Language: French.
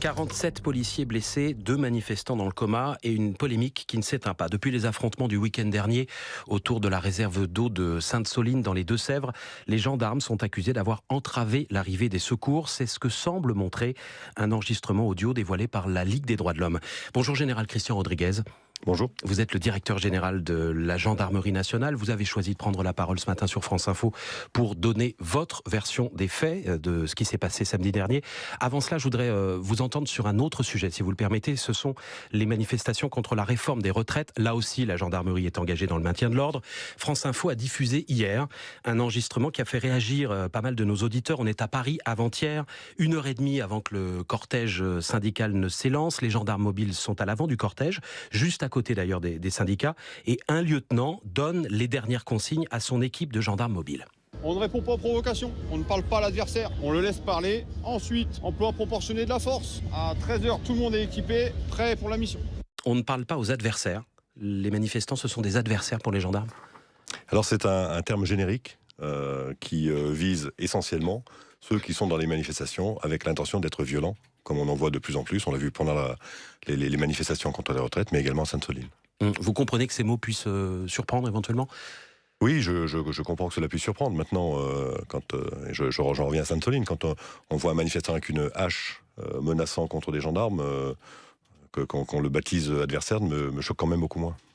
47 policiers blessés, deux manifestants dans le coma et une polémique qui ne s'éteint pas. Depuis les affrontements du week-end dernier autour de la réserve d'eau de Sainte-Soline dans les Deux-Sèvres, les gendarmes sont accusés d'avoir entravé l'arrivée des secours. C'est ce que semble montrer un enregistrement audio dévoilé par la Ligue des droits de l'homme. Bonjour Général Christian Rodriguez. Bonjour. Vous êtes le directeur général de la gendarmerie nationale. Vous avez choisi de prendre la parole ce matin sur France Info pour donner votre version des faits euh, de ce qui s'est passé samedi dernier. Avant cela, je voudrais euh, vous entendre sur un autre sujet, si vous le permettez. Ce sont les manifestations contre la réforme des retraites. Là aussi, la gendarmerie est engagée dans le maintien de l'ordre. France Info a diffusé hier un enregistrement qui a fait réagir euh, pas mal de nos auditeurs. On est à Paris avant-hier, une heure et demie avant que le cortège syndical ne s'élance. Les gendarmes mobiles sont à l'avant du cortège, juste à côté d'ailleurs des, syndicats, et un lieutenant donne les dernières consignes à son équipe de gendarmes mobiles. On ne répond pas aux provocations, on ne parle pas à l'adversaire, on le laisse parler. Ensuite, emploi proportionné de la force. À 13h, tout le monde est équipé, prêt pour la mission. On ne parle pas aux adversaires. Les manifestants, ce sont des adversaires pour les gendarmes Alors c'est un, terme générique euh, qui euh, vise essentiellement ceux qui sont dans les manifestations avec l'intention d'être violents comme on en voit de plus en plus. On l'a vu pendant les, manifestations contre la retraite, mais également à Sainte-Soline. Hum, vous comprenez que ces mots puissent euh, surprendre éventuellement? Oui, je, comprends que cela puisse surprendre. Maintenant, euh, quand euh, j'en reviens à Sainte-Soline, quand on, voit un manifestant avec une hache menaçant contre des gendarmes, qu'on le baptise adversaire me choque quand même beaucoup moins.